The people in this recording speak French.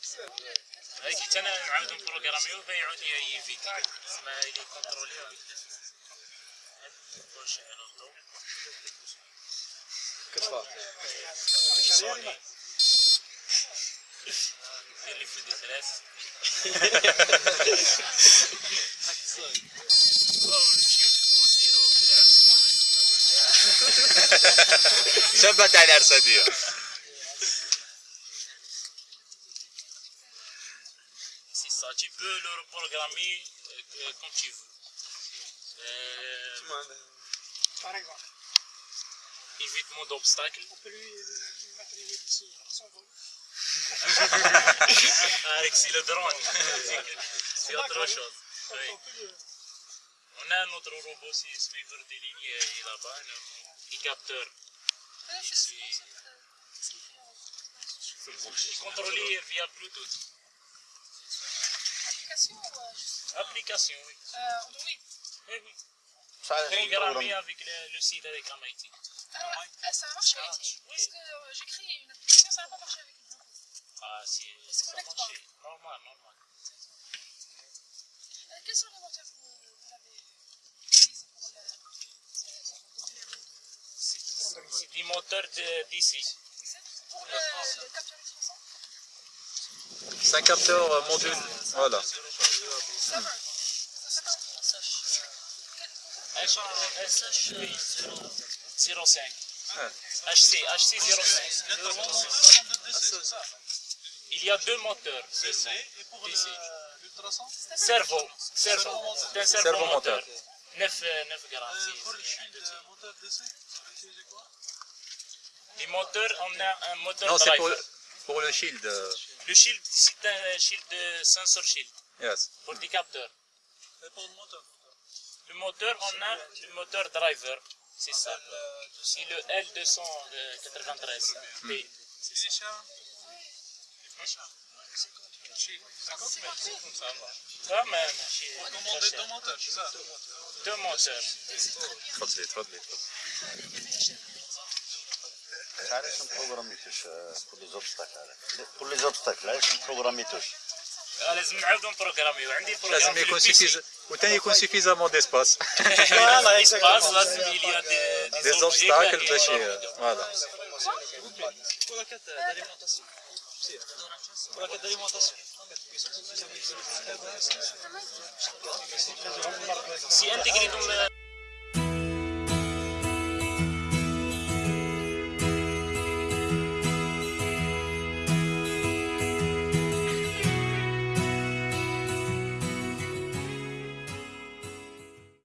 حتى أنا نعاود نبروغرامي وبيعود لي اي فيديو اسمها لي كونترولي واش نوضو كتفا سوني دير لي فيديو ثلاث ثبت على ارساديه ça, tu peux le reprogrammer euh, comme tu veux. Euh, Par exemple, évitement d'obstacles. on peut lui mettre les son vol. Avec si le drone, c'est autre chose. On Oui. On a un autre robot aussi, suiveur des lignes, il est là-bas, un capteur. Contrôlé via Bluetooth application euh, Application, oui. Euh, Android Eh oui. Programmé avec le, le, site avec MIT. Ah, ouais. Euh, ça a marché ah, avec MIT oui. Parce que euh, j'ai créé une application, ça n'a pas marché avec MIT. Ah, si. Ça a marché. Normal, normal. Euh, quels sont les moteurs que vous avez utilisés pour la. C'est des moteurs d'ici. Pour le, le c'est un capteur euh, module. Voilà. Ça va. Ça va. H05. Ouais. HC, HC 05. Il y a deux moteurs. DC et pour DC. le- l'ultrason Cerveau. Cerveau. C'est un cerveau moteur. 9, 9 grammes. Euh, c'est- Pour le c'est un shield petit. euh, moteur DC, Les moteurs, on a un moteur Non, c'est pour, le shield. Le shield, c'est un shield sensor shield. Yes. Pour les capteurs. Et pour le moteur Le moteur, on a le moteur driver. C'est ça. Euh, c'est le L293. Euh, hmm. C'est C'est cher C'est ça. Hein. Ça, deux moteurs, c'est ça Deux moteurs. Care sunt programitoși polizobstacle uh, alea? Polizobstacle alea sunt programitoși. لازم نعاودو نبروغراميو عندي البروغرام لازم يكون سيفيز وثاني يكون سيفيزامون ديسباس فوالا ايسباس لازم يليا دي زوبستاكل باش فوالا سي انتيغريتهم